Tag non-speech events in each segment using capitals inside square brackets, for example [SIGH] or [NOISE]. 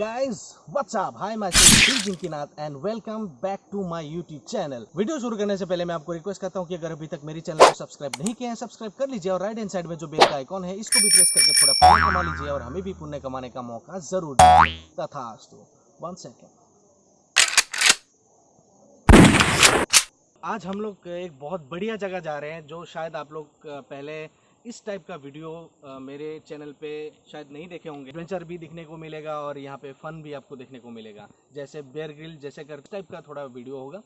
guys, what's up? Hi, myself Jinkinath and welcome back to my YouTube channel video शुरू करने से पहले मैं आपको रिक्वेस्ट करता हूँ कि अगर अभी तक मेरी चैनल को सब्सक्राइब नहीं किया है सब्सक्राइब कर लीजिए और राइट हैंड साइड में जो बेल का आइकॉन है इसको भी प्रेस करके थोड़ा पुण्य कमा लीजिए और हमें भी पुण्य कमाने का मौका ज़रूर तथास्तु वन सेकेंड आज हम लोग एक बहुत बढ़िया जगह जा रहे हैं जो शायद आप लोग पहले इस टाइप का वीडियो अ, मेरे चैनल पे शायद नहीं देखे होंगे। एडवेंचर भी दिखने को मिलेगा और यहाँ पे फन भी आपको देखने को मिलेगा। जैसे बेयर ग्रिल जैसे कर टाइप का थोड़ा वीडियो होगा।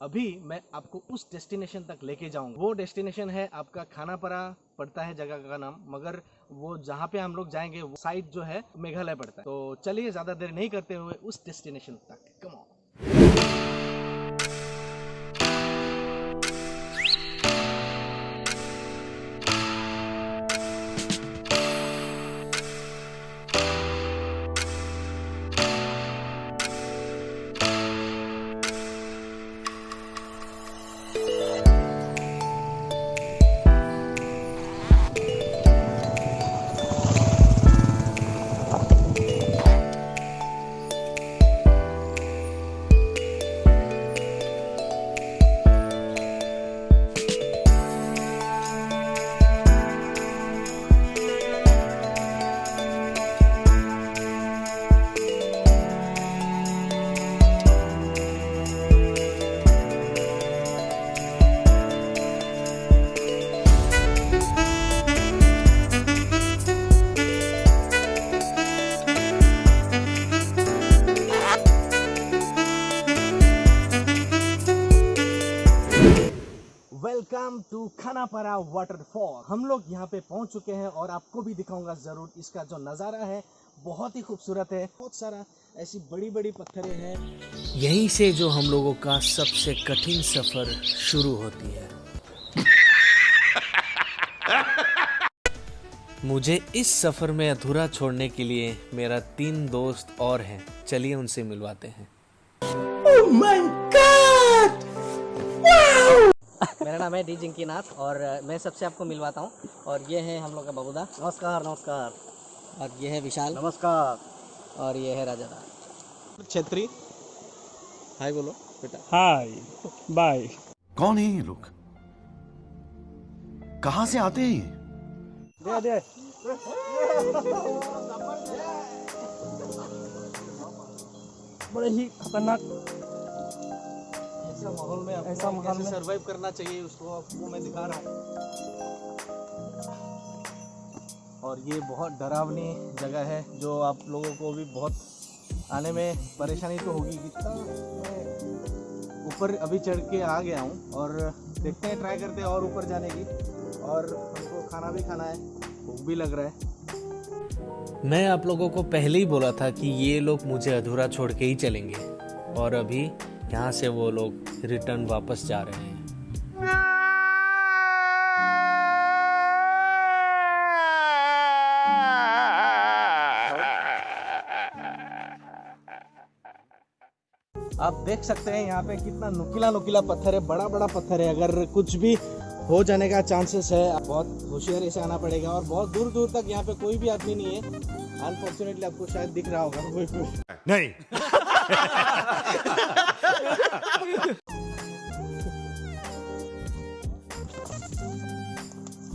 अभी मैं आपको उस डेस्टिनेशन तक लेके जाऊँगा। वो डेस्टिनेशन है आपका खानापरा पड़ता है जगह का नाम मगर वो जहाँ पे हम लोग जाएँगे वो साइड जो है मेघालय पड़ता है। तो चलिए ज़्यादा देर नहीं करते हुए उस डेस्टिनेशन तक। Come Yeah. Welcome to Khanapara waterfall. हम लोग यहाँ पे पहुँच चुके हैं और आपको भी दिखाऊँगा ज़रूर इसका जो नज़ारा है। बहुत ही खूबसूरत है। बहुत सारा ऐसी बड़ी बड़ी पत्थरें हैं। यहीं से जो हम लोगों का सबसे कठिन सफ़र शुरू होती है। [LAUGHS] मुझे इस सफ़र में अधूरा छोड़ने के लिए मेरा तीन दोस्त और हैं। चलिए उनसे मिलवाते हैं। मेरा नाम है डी जिंकी नाथ और मैं सबसे आपको मिलवाता हूँ और ये है हम लोग का बबूदा। नमस्कार नमस्कार। और ये है विशाल। नमस्कार। और ये है राजादा छतरी। हाय बोलो बेटा। Hi bye. कौन है ये लोग? कहाँ से आते हैं ये? दे दे। बड़े ही खतरनाक ऐसा माहौल में ऐसा माहौल में- सरवाइव करना चाहिए उसको आपको मैं दिखा रहा हूँ। और ये बहुत डरावनी जगह है जो आप लोगों को भी बहुत आने में परेशानी तो होगी। कितना मैं ऊपर अभी चढ़ के आ गया हूँ और देखते हैं ट्राई करते हैं और ऊपर जाने की। और हमको खाना भी खाना है भूख भी लग रहा है। मैं आप लोगों को पहले ही बोला था कि ये लोग मुझे अधूरा छोड़ के ही चलेंगे। और अभी यहाँ से वो लोग रिटर्न वापस जा रहे हैं। आप देख सकते हैं यहाँ पे कितना नुकीला नुकीला पत्थर है बड़ा बड़ा पत्थर है। अगर कुछ भी हो जाने का चांसेस है बहुत होशियारी से आना पड़ेगा और बहुत दूर दूर तक यहाँ पे कोई भी आदमी नहीं है। अनफॉर्चुनेटली आपको शायद दिख रहा होगा। कोई नहीं। [LAUGHS]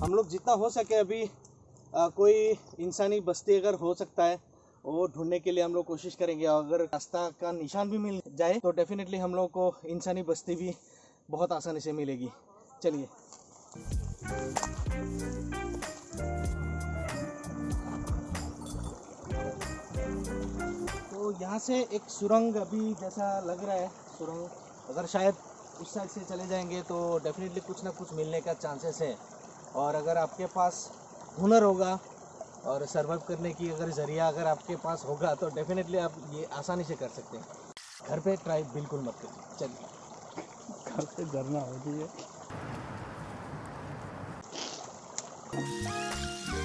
हम लोग जितना हो सके अभी अ, कोई इंसानी बस्ती अगर हो सकता है वो ढूँढने के लिए हम लोग कोशिश करेंगे। और अगर रास्ता का निशान भी मिल जाए तो डेफिनेटली हम लोग को इंसानी बस्ती भी बहुत आसानी से मिलेगी। चलिए। तो यहाँ से एक सुरंग अभी जैसा लग रहा है सुरंग अगर शायद उस साइड से चले जाएँगे तो डेफिनेटली कुछ ना कुछ मिलने का चांसेस है। और अगर आपके पास हुनर होगा और सर्वाइव करने की अगर ज़रिया अगर आपके पास होगा तो डेफिनेटली आप ये आसानी से कर सकते हैं। घर पे ट्राई बिल्कुल मत करिए। चलिए। घर से झरना होती है।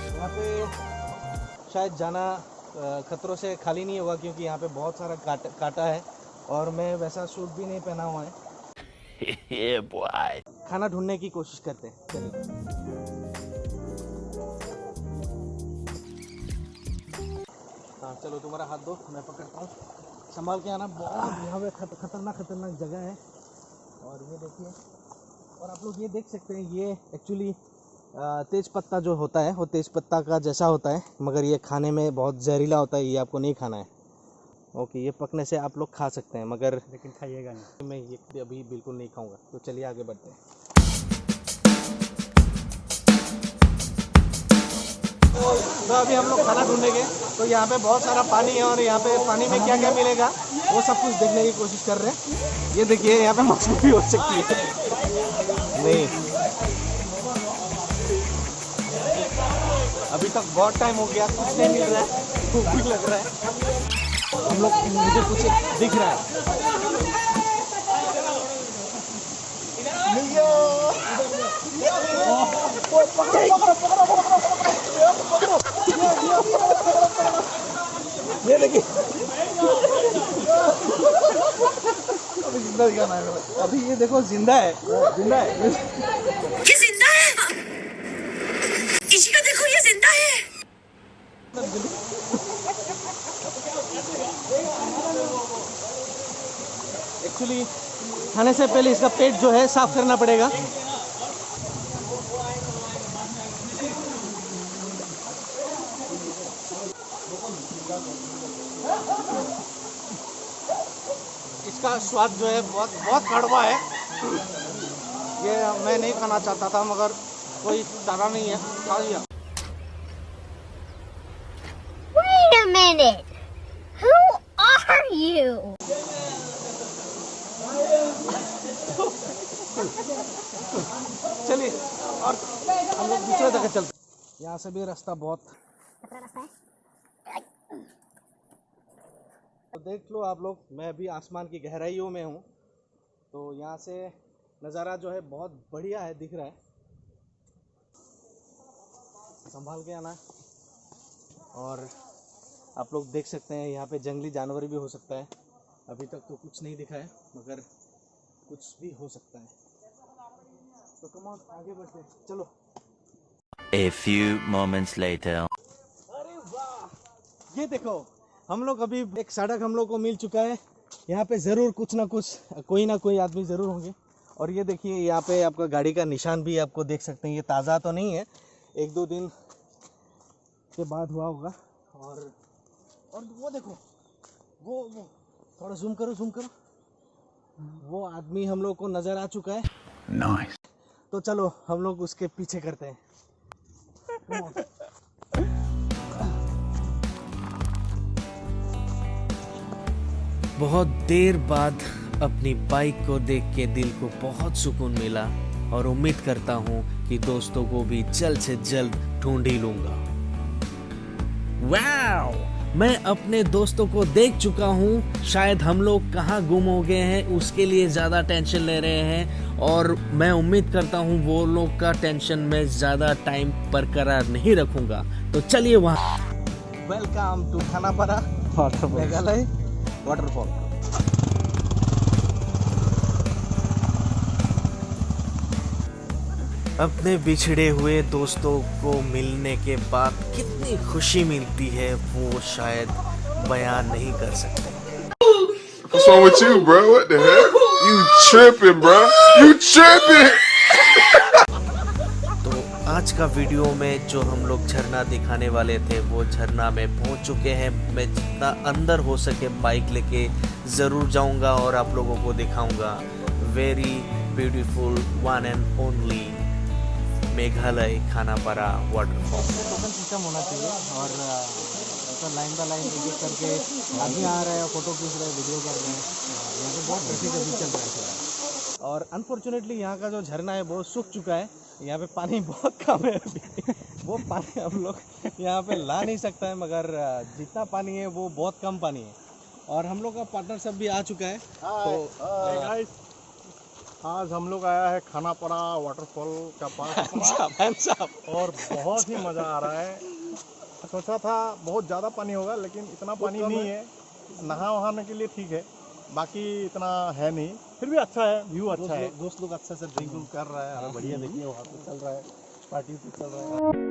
यहाँ पे शायद जाना खतरों से खाली नहीं होगा क्योंकि यहाँ पे बहुत सारा काट, काटा है। और मैं वैसा सूट भी नहीं पहना हुआ है। [LAUGHS] खाना ढूँढने की कोशिश करते हैं। चलिए। हाँ चलो तुम्हारा हाथ दो मैं पकड़ता हूँ। संभाल के आना बहुत यहाँ पे खत, खतरनाक खतरनाक जगह है। और ये देखिए और आप लोग ये देख सकते हैं ये एक्चुअली तेज पत्ता जो होता है वो तेज पत्ता का जैसा होता है मगर ये खाने में बहुत जहरीला होता है ये आपको नहीं खाना है। ओके ये पकने से आप लोग खा सकते हैं मगर लेकिन खाइएगा नहीं। मैं ये अभी बिल्कुल नहीं खाऊँगा। तो चलिए आगे बढ़ते हैं। तो अभी हम लोग खाना ढूंढेंगे। तो यहाँ पे बहुत सारा पानी है और यहाँ पे पानी में क्या क्या मिलेगा वो सब कुछ देखने की कोशिश कर रहे हैं। ये देखिए यहाँ पे मछली भी हो सकती है। नहीं। अभी तक बहुत टाइम हो गया कुछ नहीं मिल रहा है भूख भी लग रहा है। हम लोग मुझे कुछ दिख रहा है। ये देखिए। अभी ज़िंदा दिखाना है। अभी ये देखो, ज़िंदा है। ज़िंदा है ये ज़िंदा है इसी का देखो ये ज़िंदा है एक्चुअली खाने से पहले इसका पेट जो है साफ़ करना पड़ेगा इसका स्वाद जो है बहुत बहुत कड़वा है ये मैं नहीं खाना चाहता था, मगर कोई चारा नहीं है, खा लिया Wait a minute. Who are you? चलिए और हम लोग दूसरे जगह चलते यहाँ से भी रास्ता बहुत तो देख लो आप लोग मैं अभी आसमान की गहराइयों में हूँ। तो यहाँ से नज़ारा जो है बहुत बढ़िया है दिख रहा है। संभाल के आना। और आप लोग देख सकते हैं यहाँ पे जंगली जानवर भी हो सकता है। अभी तक तो कुछ नहीं दिखा है मगर कुछ भी हो सकता है। तो कम ऑन आगे बढ़ते चलो। A few moments later. अरे वाह! ये देखो हम लोग अभी एक सड़क हम लोग को मिल चुका है। यहाँ पे ज़रूर कुछ ना कुछ कोई ना कोई आदमी ज़रूर होंगे। और ये देखिए यहाँ पे आपका गाड़ी का निशान भी आपको देख सकते हैं। ये ताज़ा तो नहीं है एक दो दिन के बाद हुआ होगा। और और वो देखो वो वो। थोड़ा जूम करो जूम करो। वो आदमी हम लोग को नज़र आ चुका है। Nice. तो चलो हम लोग उसके पीछे करते हैं। बहुत देर बाद अपनी बाइक को देख के दिल को बहुत सुकून मिला और उम्मीद करता हूँ कि दोस्तों को भी जल्द से जल्द ढूंढ ही लूँगा। वाओ मैं अपने दोस्तों को देख चुका हूँ शायद हम लोग कहाँ गुम हो गए हैं उसके लिए ज़्यादा टेंशन ले रहे हैं और मैं उम्मीद करता हूँ वो लोग का टेंशन मैं ज़्यादा टाइम बरकरार नहीं रखूँगा। तो चलिए वहाँ welcome to Khanapara Meghalaya waterfall अपने बिछड़े हुए दोस्तों को मिलने के बाद कितनी खुशी मिलती है वो शायद बयान नहीं कर सकते What's wrong with you, bro? What the heck? You tripping, bro? You tripping? [LAUGHS] तो आज का वीडियो में जो हम लोग झरना दिखाने वाले थे वो झरना में पहुँच चुके हैं मैं जितना अंदर हो सके बाइक लेके ज़रूर जाऊँगा और आप लोगों को दिखाऊँगा very beautiful one and only Meghalaya Khanapara waterfall token system होना चाहिए? और लाइन बाय लाइन एक एक करके आदमी आ रहे हैं फ़ोटो खींच रहे हैं वीडियो कर रहे हैं। यहाँ पे बहुत ट्रैफ़िक अभी चल रहा है और अनफॉर्चुनेटली यहाँ का जो झरना है वो सूख चुका है। यहाँ पे पानी [LAUGHS] बहुत कम है अभी। वो पानी हम लोग यहाँ पे ला नहीं सकता है मगर जितना पानी है वो बहुत कम पानी है। और हम लोग का पार्टनर सब भी आ चुका है। तो आज हम लोग आया है खानापारा वाटरफॉल का पास [LAUGHS] साहब। और बहुत ही मज़ा आ रहा है। सोचा था बहुत ज़्यादा पानी होगा लेकिन इतना पानी नहीं है। नहा वहाने के लिए ठीक है बाकी इतना है नहीं। फिर भी अच्छा है व्यू अच्छा है। दोस्त लोग अच्छा से ड्रिंक कर रहा है बढ़िया देखिए वहाँ पे चल रहा है पार्टी चल रहा है।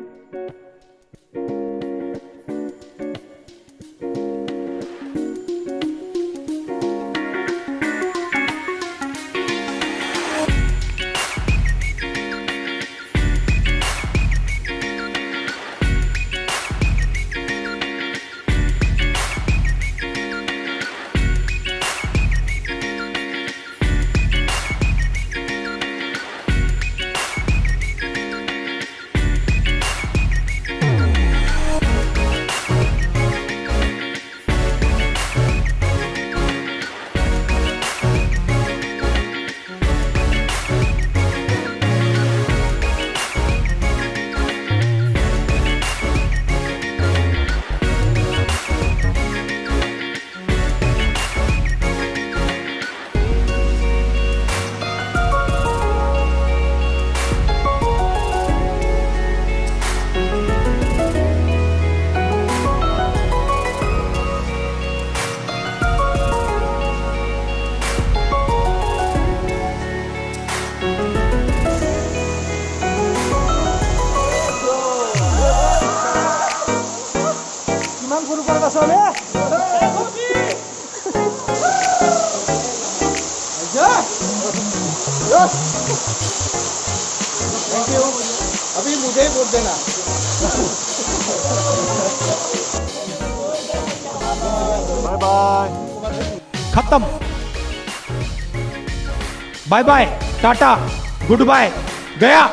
अभी मुझे ही वोट देना बाय बाय खत्म। Bye bye ta ta goodbye गया।